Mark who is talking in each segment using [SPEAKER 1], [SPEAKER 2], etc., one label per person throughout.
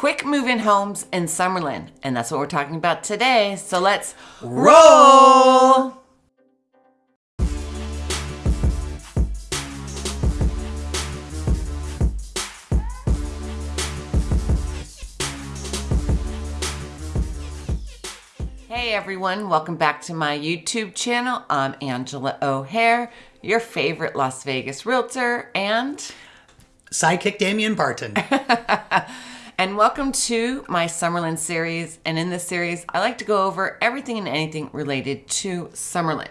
[SPEAKER 1] quick move-in homes in Summerlin, and that's what we're talking about today. So let's roll. Hey everyone, welcome back to my YouTube channel. I'm Angela O'Hare, your favorite Las Vegas realtor, and
[SPEAKER 2] sidekick Damian Barton.
[SPEAKER 1] and welcome to my Summerlin series. And in this series, I like to go over everything and anything related to Summerlin.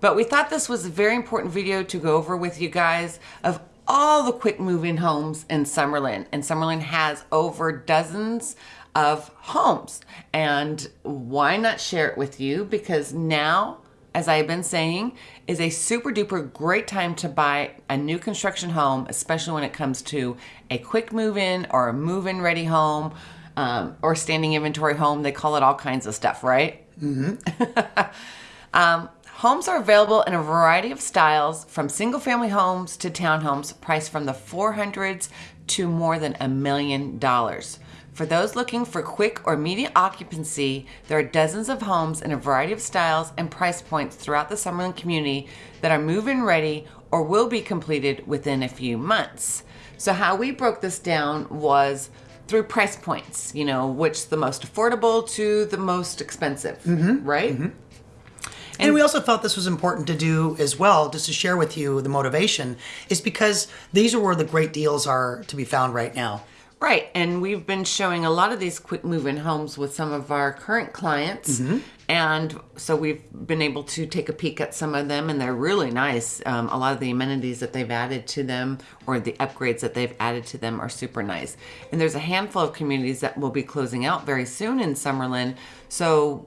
[SPEAKER 1] But we thought this was a very important video to go over with you guys of all the quick move-in homes in Summerlin. And Summerlin has over dozens of homes. And why not share it with you? Because now, as I've been saying, is a super duper great time to buy a new construction home, especially when it comes to a quick move in or a move in ready home um, or standing inventory home. They call it all kinds of stuff, right? Mm-hmm. um, homes are available in a variety of styles from single family homes to townhomes priced from the 400s to more than a million dollars. For those looking for quick or immediate occupancy, there are dozens of homes in a variety of styles and price points throughout the Summerlin community that are move-in ready or will be completed within a few months. So how we broke this down was through price points, you know, which the most affordable to the most expensive, mm-hmm. right? Mm-hmm.
[SPEAKER 2] And, and, we also felt this was important to do as well, just to share with you the motivation, is because these are where the great deals are to be found right now.
[SPEAKER 1] Right, and we've been showing a lot of these quick move-in homes with some of our current clients, mm-hmm. and so we've been able to take a peek at some of them, and they're really nice. Um, a lot of the amenities that they've added to them, or the upgrades that they've added to them, are super nice. And there's a handful of communities that will be closing out very soon in Summerlin, so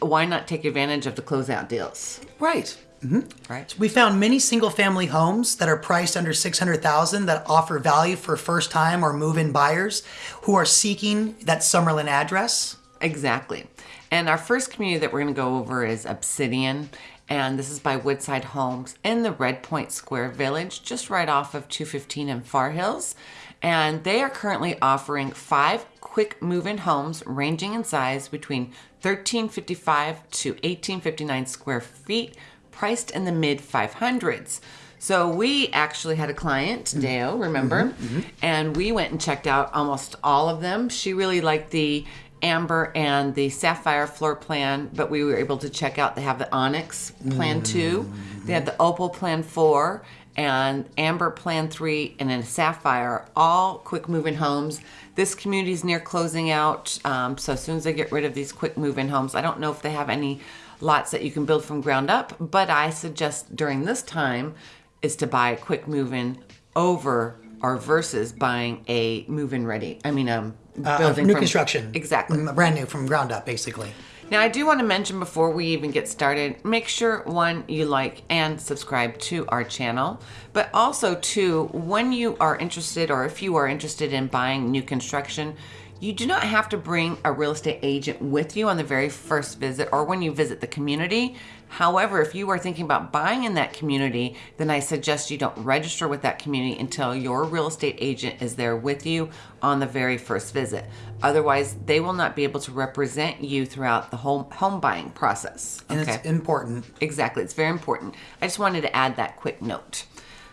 [SPEAKER 1] why not take advantage of the closeout deals?
[SPEAKER 2] Right. Mm-hmm. Right. So we found many single-family homes that are priced under six hundred thousand that offer value for first-time or move-in buyers who are seeking that Summerlin address.
[SPEAKER 1] Exactly. And our first community that we're going to go over is Obsidian, and this is by Woodside Homes in the Red Point Square Village, just right off of 215 and Far Hills. And they are currently offering five quick move-in homes ranging in size between 1355 to 1859 square feet priced in the mid 500s. So we actually had a client, mm-hmm. Dale, remember? Mm-hmm, mm-hmm. And we went and checked out almost all of them. She really liked the amber and the sapphire floor plan, but we were able to check out they have the onyx plan mm-hmm. 2, they had the opal plan 4, and amber plan 3 and then sapphire all quick moving homes this community is near closing out um, so as soon as they get rid of these quick move-in homes i don't know if they have any lots that you can build from ground up, but I suggest during this time is to buy a quick move-in over or versus buying a move-in ready. I mean, um,
[SPEAKER 2] uh, building new from, construction.
[SPEAKER 1] Exactly.
[SPEAKER 2] Brand new from ground up, basically.
[SPEAKER 1] Now, I do want to mention before we even get started, make sure one, you like and subscribe to our channel, but also two, when you are interested or if you are interested in buying new construction, you do not have to bring a real estate agent with you on the very first visit or when you visit the community. However, if you are thinking about buying in that community, then I suggest you don't register with that community until your real estate agent is there with you on the very first visit. Otherwise, they will not be able to represent you throughout the whole home buying process.
[SPEAKER 2] Okay? And it's important.
[SPEAKER 1] Exactly. It's very important. I just wanted to add that quick note.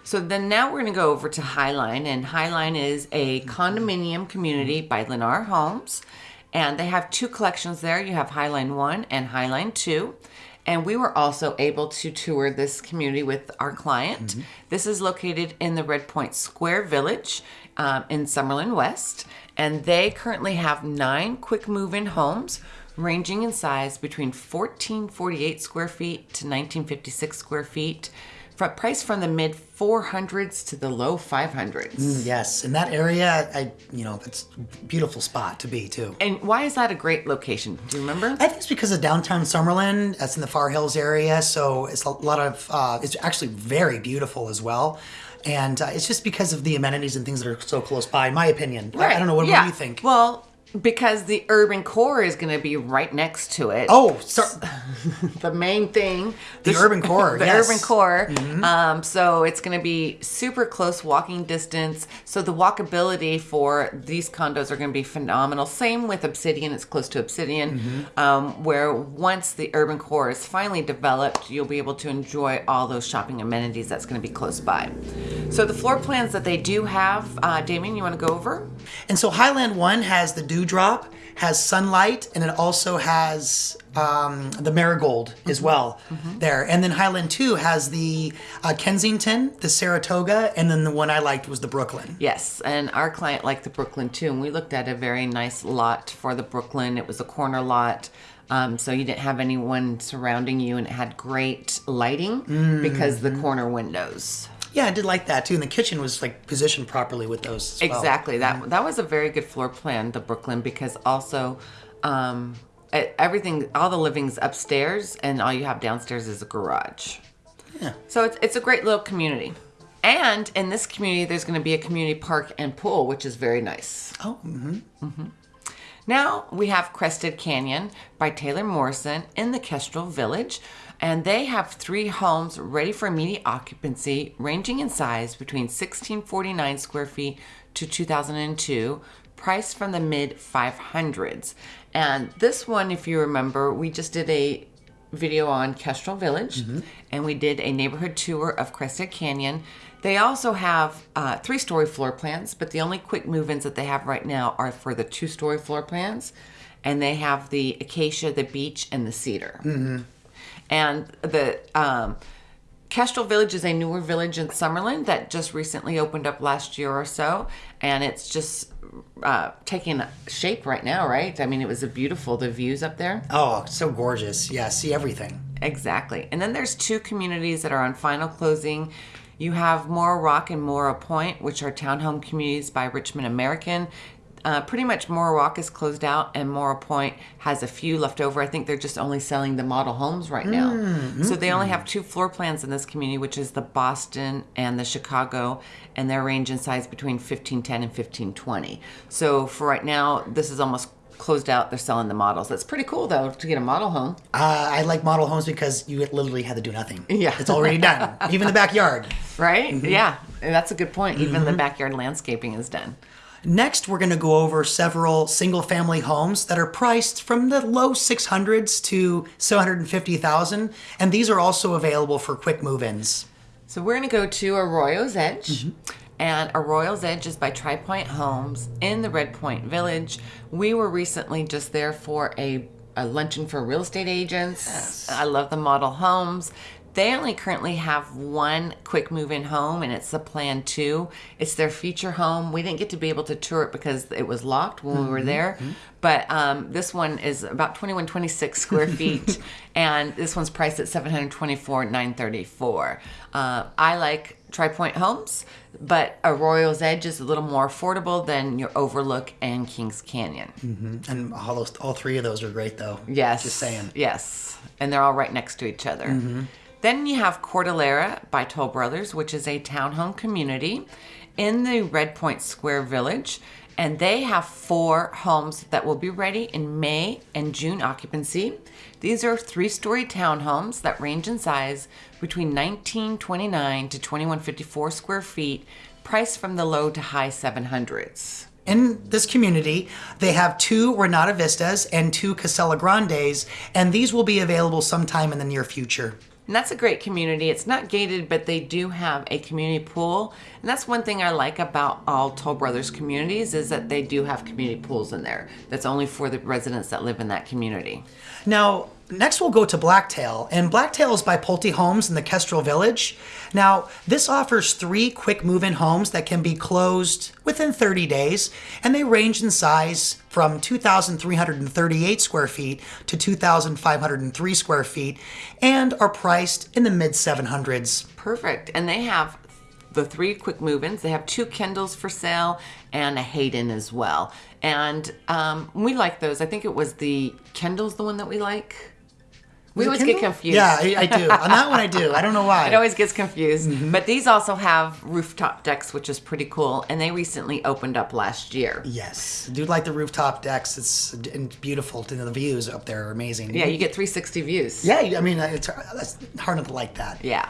[SPEAKER 1] So then now we're going to go over to Highline, and Highline is a condominium community by Lennar Homes, and they have two collections there. You have Highline 1 and Highline 2. And we were also able to tour this community with our client. Mm-hmm. This is located in the Red Point Square Village um, in Summerlin West. And they currently have nine quick move in homes ranging in size between 1448 square feet to 1956 square feet price from the mid 400s to the low 500s.
[SPEAKER 2] Mm, yes, in that area, I you know it's a beautiful spot to be too.
[SPEAKER 1] And why is that a great location? Do you remember?
[SPEAKER 2] I think it's because of downtown Summerlin. That's in the Far Hills area, so it's a lot of. Uh, it's actually very beautiful as well. And uh, it's just because of the amenities and things that are so close by, in my opinion. Right. I, I don't know. What, yeah. what do you think?
[SPEAKER 1] Well, because the urban core is going to be right next to it.
[SPEAKER 2] Oh, so,
[SPEAKER 1] the main thing.
[SPEAKER 2] The urban core,
[SPEAKER 1] the
[SPEAKER 2] yes.
[SPEAKER 1] urban core. Um, so it's going to be super close walking distance. So the walkability for these condos are going to be phenomenal. Same with Obsidian. It's close to Obsidian, um, where once the urban core is finally developed, you'll be able to enjoy all those shopping amenities that's going to be close by. So the floor plans that they do have, uh, Damien, you want to go over?
[SPEAKER 2] and so Highline One has the dewdrop, has sunlight, and it also has um, the marigold as well there. And then Highline Two has the uh, Kensington, the Saratoga, and then the one I liked was the Brooklyn.
[SPEAKER 1] Yes, and our client liked the Brooklyn too, and we looked at a very nice lot for the Brooklyn. It was a corner lot, um, so you didn't have anyone surrounding you, and it had great lighting because the corner windows.
[SPEAKER 2] Yeah, I did like that too. And the kitchen was like positioned properly with those. as well.
[SPEAKER 1] Exactly. That that was a very good floor plan, the Brooklyn, because also um, everything, all the living's upstairs, and all you have downstairs is a garage.
[SPEAKER 2] Yeah.
[SPEAKER 1] So it's it's a great little community. And in this community, there's going to be a community park and pool, which is very nice.
[SPEAKER 2] Oh, mm-hmm.
[SPEAKER 1] Now we have Crested Canyon by Taylor Morrison in the Kestrel Village, and they have three homes ready for immediate occupancy, ranging in size between 1649 square feet to 2002, priced from the mid 500s. And this one, if you remember, we just did a video on Kestrel Village, and we did a neighborhood tour of Crested Canyon. They also have uh, three story floor plans, but the only quick move ins that they have right now are for the two story floor plans. And they have the acacia, the beech, and the cedar. And the um, Kestrel Village is a newer village in Summerlin that just recently opened up last year or so, and it's just uh, taking shape right now, right? I mean, it was a beautiful the views up there.
[SPEAKER 2] oh, so gorgeous. Yeah, see everything.
[SPEAKER 1] Exactly. And then there's two communities that are on final closing. You have Mora Rock and Mora Point, which are townhome communities by Richmond American. Uh, pretty much Mora is closed out, and Mora Point has a few left over. I think they're just only selling the model homes right now. So they only have two floor plans in this community, which is the Boston and the Chicago, and their range in size between 1510 and 1520. So for right now, this is almost closed out. They're selling the models. That's pretty cool, though, to get a model home.
[SPEAKER 2] Uh, I like model homes because you literally had to do nothing.
[SPEAKER 1] Yeah.
[SPEAKER 2] It's already done. Even the backyard.
[SPEAKER 1] Right? Yeah, and that's a good point. Even the backyard landscaping is done.
[SPEAKER 2] Next, we're going to go over several single family homes that are priced from the low 600s to 750,000 and these are also available for quick move-ins.
[SPEAKER 1] So we're going to go to Arroyo's Edge. Mm-hmm. And Arroyo's Edge is by Tri Pointe Homes in the Red Point Village. We were recently just there for a, a luncheon for real estate agents. I love the model homes. They only currently have one quick move in home, and it's the Plan 2. It's their feature home. We didn't get to be able to tour it because it was locked when we were there. But um, this one is about 2126 square feet, and this one's priced at 724 934 uh, I like Tri Pointe Homes, but Arroyo's Edge is a little more affordable than your Overlook and Kings Canyon.
[SPEAKER 2] And all, those, all three of those are great though.
[SPEAKER 1] Yes.
[SPEAKER 2] Just saying.
[SPEAKER 1] Yes. And they're all right next to each other. Then you have Cordillera by Toll Brothers, which is a townhome community in the Red Point Square Village. And they have four homes that will be ready in May and June occupancy. These are three story townhomes that range in size between 1929 to 2154 square feet, priced from the low to high 700s.
[SPEAKER 2] In this community, they have two Renata Vistas and two Casella Grandes, and these will be available sometime in the near future.
[SPEAKER 1] And that's a great community. It's not gated, but they do have a community pool. And that's one thing I like about all Toll Brothers communities is that they do have community pools in there. That's only for the residents that live in that community.
[SPEAKER 2] Now, next we'll go to Blacktail, and Blacktail is by Pulte Homes in the Kestrel Village. Now, this offers three quick move in homes that can be closed within 30 days, and they range in size from 2,338 square feet to 2,503 square feet and are priced in the mid 700s.
[SPEAKER 1] Perfect. And they have the three quick move-ins. They have two Kindles for sale and a Hayden as well. And um, we like those. I think it was the Kindle's the one that we like. We always get confused.
[SPEAKER 2] Yeah, I, I do. On that one, I do. I don't know why.
[SPEAKER 1] It always gets confused.
[SPEAKER 2] Mm-hmm.
[SPEAKER 1] But these also have rooftop decks, which is pretty cool. And they recently opened up last year.
[SPEAKER 2] Yes, do like the rooftop decks. It's beautiful. The views up there are amazing.
[SPEAKER 1] Yeah, you get 360 views.
[SPEAKER 2] Yeah, I mean, it's that's hard not to like that.
[SPEAKER 1] Yeah.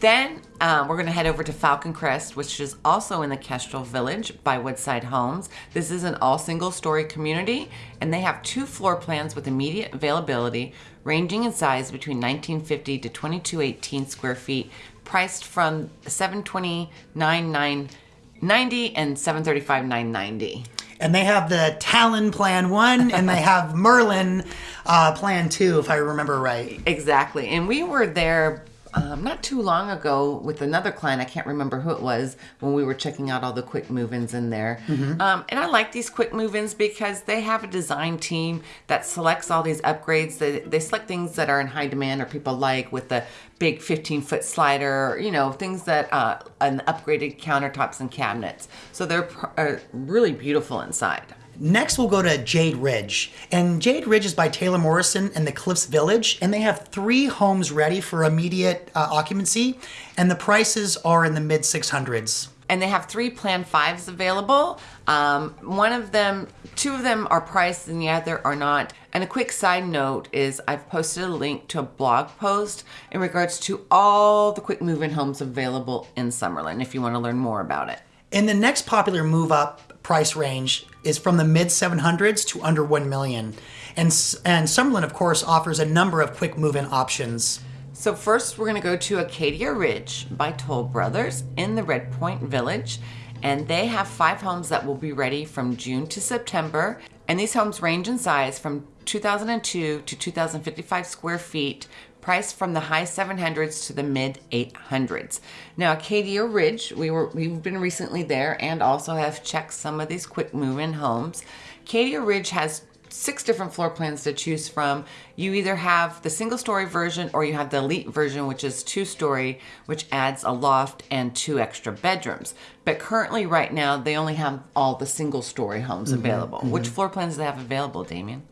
[SPEAKER 1] Then um, we're going to head over to Falcon Crest, which is also in the Kestrel Village by Woodside Homes. This is an all single story community, and they have two floor plans with immediate availability, ranging in size between 1950 to 2218 square feet, priced from 729,990 and 735,990.
[SPEAKER 2] And they have the Talon Plan One, and they have Merlin uh, Plan Two, if I remember right.
[SPEAKER 1] Exactly. And we were there um, not too long ago with another client. I can't remember who it was when we were checking out all the quick move ins in there. Um, and I like these quick move ins because they have a design team that selects all these upgrades. They, they select things that are in high demand or people like with the big 15 foot slider, you know, things that, uh, and upgraded countertops and cabinets. So they're pr- uh, really beautiful inside.
[SPEAKER 2] Next, we'll go to Jade Ridge. And Jade Ridge is by Taylor Morrison and the Cliffs Village. And they have three homes ready for immediate uh, occupancy. And the prices are in the mid 600s.
[SPEAKER 1] and they have three plan fives available. Um, one of them, two of them are priced and the other are not. And a quick side note is I've posted a link to a blog post in regards to all the quick move-in homes available in Summerlin if you want to learn more about it.
[SPEAKER 2] And the next popular move up price range is from the mid 700s to under 1 million. And, and Summerlin, of course, offers a number of quick move in options.
[SPEAKER 1] So first, we're going to go to Acadia Ridge by Toll Brothers in the Red Point Village, and they have five homes that will be ready from June to September. And these homes range in size from 2002 to 2055 square feet, priced from the high 700s to the mid 800s. Now, Acadia Ridge, we were we've been recently there and also have checked some of these quick move-in homes. Acadia Ridge has six different floor plans to choose from. You either have the single story version or you have the elite version, which is two story, which adds a loft and two extra bedrooms. But currently, right now, they only have all the single story homes mm-hmm. available. Which mm-hmm. floor plans do they have available, Damien?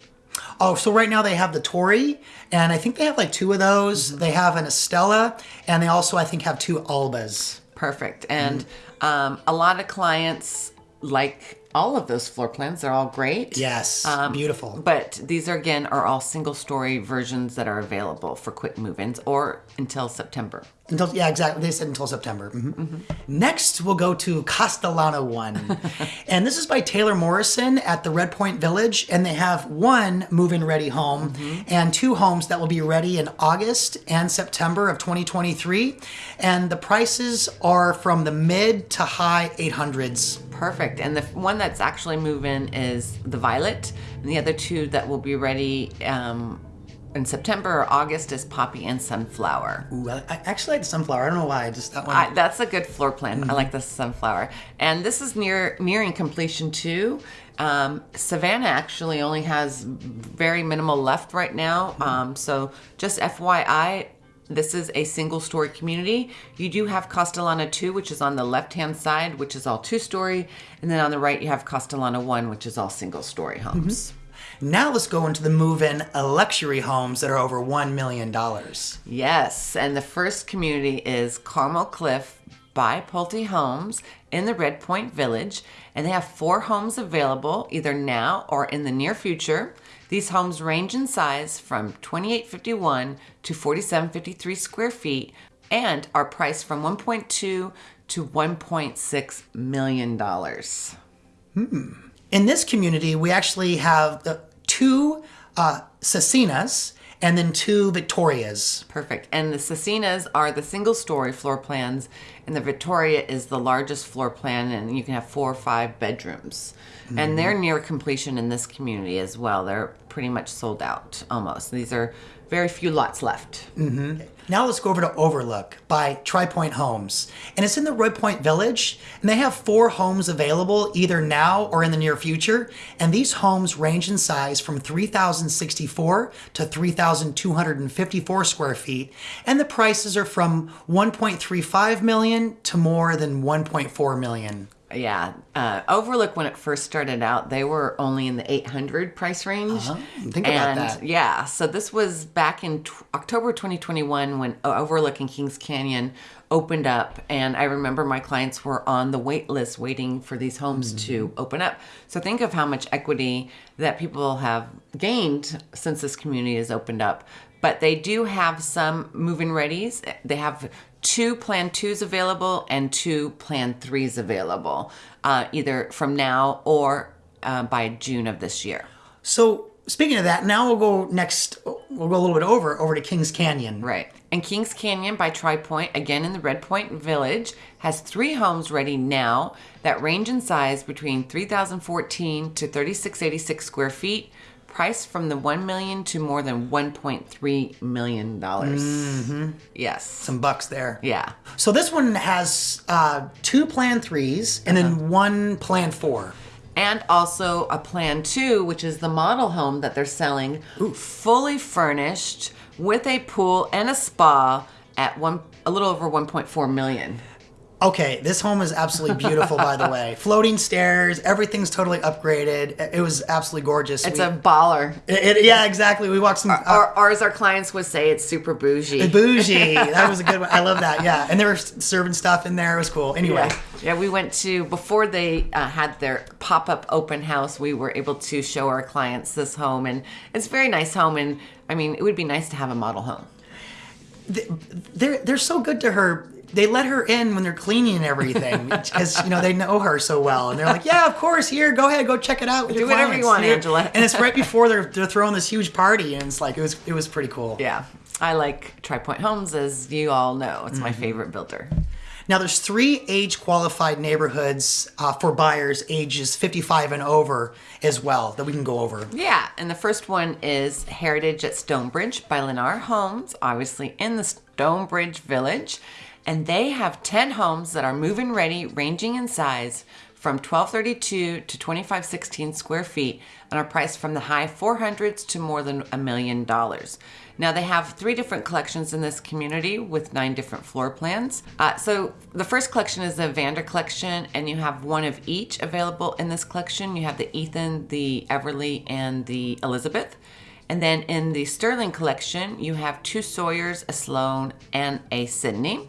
[SPEAKER 2] Oh, so right now they have the Tory, and I think they have like two of those. Mm-hmm. They have an Estella, and they also, I think, have two Albas.
[SPEAKER 1] Perfect. Mm-hmm. And um, a lot of clients like all of those floor plans. They're all great.
[SPEAKER 2] Yes, um, beautiful.
[SPEAKER 1] But these are again are all single story versions that are available for quick move-ins or until September.
[SPEAKER 2] Until yeah, exactly. They said until September. Mhm. Next, we'll go to Castellana One, and this is by Taylor Morrison at the Red Point Village, and they have one move-in ready home and two homes that will be ready in August and September of 2023, and the prices are from the mid to high 800s.
[SPEAKER 1] Perfect. And the one that's actually move-in is the Violet, and the other two that will be ready um, in September or August is Poppy and Sunflower.
[SPEAKER 2] Ooh, I, I actually like the sunflower. I don't know why. I just that one.
[SPEAKER 1] I, that's a good floor plan. I like the sunflower, and this is near nearing completion too. Um, Savannah actually only has very minimal left right now. Um, so just FYI, this is a single story community. You do have Castellana 2, which is on the left hand side, which is all two story, and then on the right you have Castellana 1, which is all single story homes.
[SPEAKER 2] Now let's go into the move-in luxury homes that are over one million dollars.
[SPEAKER 1] Yes, and the first community is Carmel Cliff by Pulte Homes in the Red Point Village, and they have four homes available either now or in the near future. These homes range in size from 2851 to 4753 square feet and are priced from 1.2 to 1.6 million dollars. Hmm.
[SPEAKER 2] In this community, we actually have the two uh, Cecinas and then two Victorias.
[SPEAKER 1] Perfect. And the Cecinas are the single story floor plans, and the Victoria is the largest floor plan, and you can have four or five bedrooms. And they're mm-hmm. near completion in this community as well. They're pretty much sold out almost. These are very few lots left. Mm-hmm.
[SPEAKER 2] Now let's go over to Overlook by Tri Pointe Homes. And it's in the Roy Point Village, and they have four homes available either now or in the near future. And these homes range in size from 3,064 to 3,254 square feet. And the prices are from 1.35 million to more than 1.4 million.
[SPEAKER 1] Yeah, uh, Overlook when it first started out, they were only in the 800 price range.
[SPEAKER 2] Uh-huh. Think about that.
[SPEAKER 1] yeah, so this was back in t- October 2021 when Overlook in Kings Canyon opened up, and I remember my clients were on the wait list waiting for these homes to
[SPEAKER 2] Mm-hmm.
[SPEAKER 1] open up. So think of how much equity that people have gained since this community has opened up. But they do have some move-in readies. They have two Plan Twos available and two Plan Threes available, uh, either from now or uh, by June of this year.
[SPEAKER 2] So speaking of that, now we'll go next. We'll go a little bit over over to Kings Canyon.
[SPEAKER 1] Right. And Kings Canyon by Tri Pointe, again in the Red Point Village, has three homes ready now that range in size between 3,014 to 3,686 square feet, priced from the 1 million to more than 1.3 million dollars. Mm-hmm. Yes.
[SPEAKER 2] Some bucks there.
[SPEAKER 1] Yeah.
[SPEAKER 2] So this one has uh, two Plan Threes and
[SPEAKER 1] Uh-huh.
[SPEAKER 2] then one Plan Four.
[SPEAKER 1] and also a plan two, which is the model home that they're selling, fully furnished with a pool and a spa at one a little over 1.4 million.
[SPEAKER 2] Okay, this home is absolutely beautiful, by the way. Floating stairs, everything's totally upgraded. It- was absolutely gorgeous.
[SPEAKER 1] It's
[SPEAKER 2] We-
[SPEAKER 1] a baller.
[SPEAKER 2] it- it- yeah, exactly. We walked some uh,
[SPEAKER 1] Or, or as our clients would say, it's super bougie.
[SPEAKER 2] bougie. That was a good one. I love that. Yeah, and they were serving stuff in there. It was cool. Anyway,
[SPEAKER 1] Yeah. yeah, we went to before they uh, had their pop-up open house. We were able to show our clients this home, and it's a very nice home. And I mean, it would be nice to have a model home.
[SPEAKER 2] they're they're so good to her. They let her in when they're cleaning and everything because you know they know her so well, and they're like, "Yeah, of course. Here, go ahead, go check it out.
[SPEAKER 1] Do whatever you want, Angela.
[SPEAKER 2] And it's right before they're they're throwing this huge party, and it's like it was it was pretty cool.
[SPEAKER 1] Yeah, I like Tri Pointe Homes, as you all know. It's my favorite builder.
[SPEAKER 2] Now there's three age qualified neighborhoods uh, for buyers ages 55 and over as well that we can go over.
[SPEAKER 1] Yeah, and the first one is Heritage at Stonebridge by Lennar Homes, obviously in the Stonebridge Village. And they have 10 homes that are move-in ready, ranging in size from 1232 to 2516 square feet and are priced from the high 400s to more than a million dollars. Now they have three different collections in this community with nine different floor plans. Uh, so the first collection is the Vander collection, and you have one of each available in this collection. You have the Ethan, the Everly, and the Elizabeth. And then in the Sterling collection, you have two Sawyers, a Sloan, and a Sydney.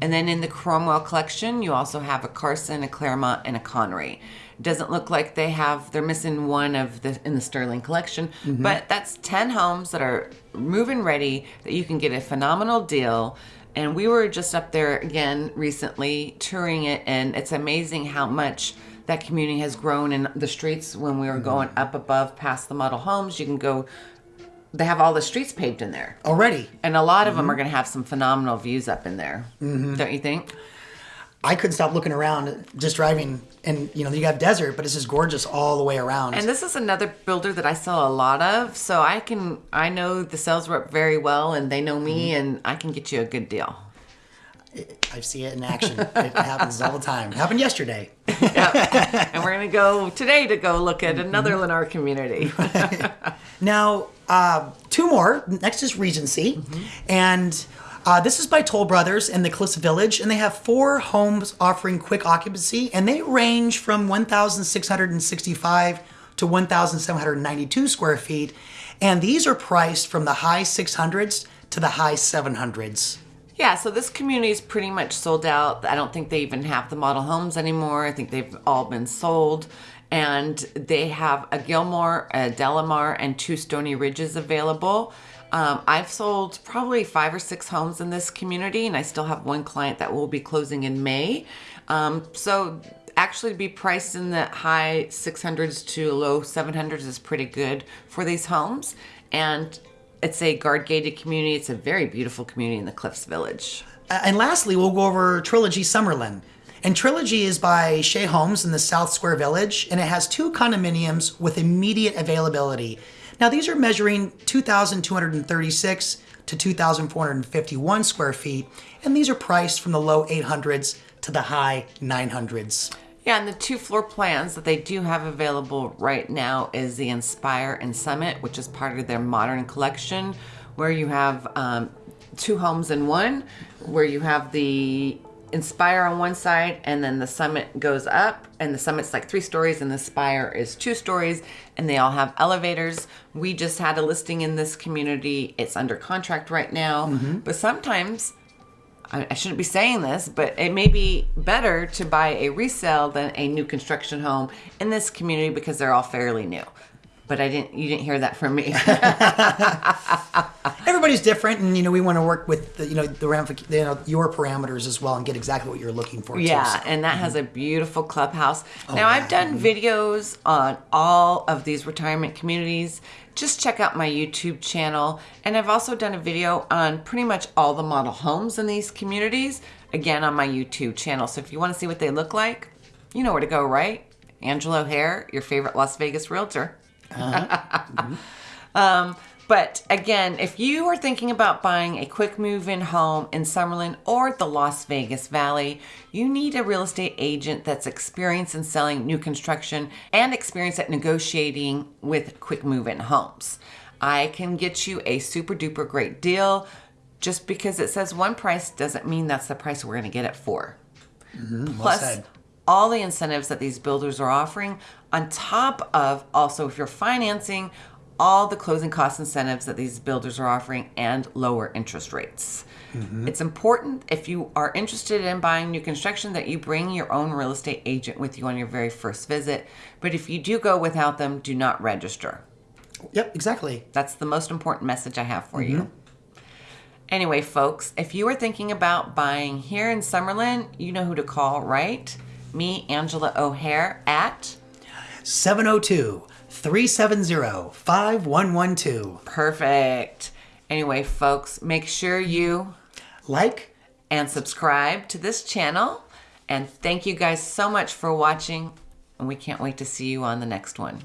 [SPEAKER 1] And then in the Cromwell collection, you also have a Carson, a Claremont, and a Connery. Doesn't look like they have, they're missing one of the in the Sterling collection, mm-hmm. but that's 10 homes that are move-in ready that you can get a phenomenal deal. And we were just up there again recently touring it, and it's amazing how much that community has grown in the streets when we were mm-hmm. going up above past the model homes. You can go, they have all the streets paved in there.
[SPEAKER 2] Already,
[SPEAKER 1] And a lot of them mm-hmm. are going to have some phenomenal views up in there. Mm-hmm. Don't you think?
[SPEAKER 2] I couldn't stop looking around just driving, and you know you got desert, but it's just gorgeous all the way around.
[SPEAKER 1] And this is another builder that I sell a lot of, so I can I know the sales rep very well, and they know me, mm-hmm. and I can get you a good deal.
[SPEAKER 2] I see it in action. it happens all the time. It happened yesterday.
[SPEAKER 1] and we're gonna go today to go look at another Lennar community.
[SPEAKER 2] Now, uh, two more. Next is Regency, and uh, this is by Toll Brothers in the Cliffs Village, and they have four homes offering quick occupancy, and they range from 1,665 to 1,792 square feet, and these are priced from the high 600s to the high 700s.
[SPEAKER 1] Yeah, so this community is pretty much sold out. I don't think they even have the model homes anymore. I think they've all been sold. And they have a Gilmore, a Delamar, and two Stony Ridges available. Um, I've sold probably five or six homes in this community, and I still have one client that will be closing in May. Um, so actually, to be priced in the high 600s to low 700s is pretty good for these homes. And it's a guard gated community. It's a very beautiful community in the Cliffs Village.
[SPEAKER 2] Uh, And lastly, we'll go over Trilogy Summerlin. And Trilogy is by Shea Homes in the South Square Village, and it has two condominiums with immediate availability. Now, these are measuring 2,236 to 2,451 square feet, and these are priced from the low 800s to the high 900s.
[SPEAKER 1] Yeah, and the two floor plans that they do have available right now is the Inspire and Summit, which is part of their modern collection, where you have um, two homes in one, where you have the Inspire on one side, and then the summit goes up, and the summit's like three stories, and the spire is two stories, and they all have elevators. We just had a listing in this community. It's under contract right now, but sometimes I I shouldn't be saying this, but it may be better to buy a resale than a new construction home in this community because they're all fairly new. But I didn't. You didn't hear that from me.
[SPEAKER 2] Everybody's different, and you know we want to work with the, you know the ramific- you know your parameters as well and get exactly what you're looking for. too.
[SPEAKER 1] Yeah,
[SPEAKER 2] So-
[SPEAKER 1] and that has mm-hmm. a beautiful clubhouse.
[SPEAKER 2] Oh,
[SPEAKER 1] now, I've done mm-hmm. videos on all of these retirement communities. Just check out my YouTube channel. And I've also done a video on pretty much all the model homes in these communities, again, on my YouTube channel. So if you want to see what they look like, you know where to go, right? Angela O'Hare, your favorite Las Vegas realtor. Um, but again, if you are thinking about buying a quick move in home in Summerlin or the Las Vegas Valley, you need a real estate agent that's experienced in selling new construction and experienced at negotiating with quick move in homes. I can get you a super duper great deal. Just because it says one price doesn't mean that's the price we're going to get it for. Mm-hmm, Plus,
[SPEAKER 2] said.
[SPEAKER 1] all the incentives that these builders are offering, on top of also if you're financing, all the closing cost incentives that these builders are offering and lower interest rates. Mm-hmm. It's important if you are interested in buying new construction that you bring your own real estate agent with you on your very first visit. But if you do go without them, do not register.
[SPEAKER 2] Yep, exactly.
[SPEAKER 1] That's the most important message I have for you. Mm-hmm. Anyway, folks, if you are thinking about buying here in Summerlin, you know who to call, right? Me, Angela O'Hare, at
[SPEAKER 2] 702 370 5112.
[SPEAKER 1] Perfect. Anyway, folks, make sure you
[SPEAKER 2] Like,
[SPEAKER 1] and subscribe to this channel. And thank you guys so much for watching. And we can't wait to see you on the next one.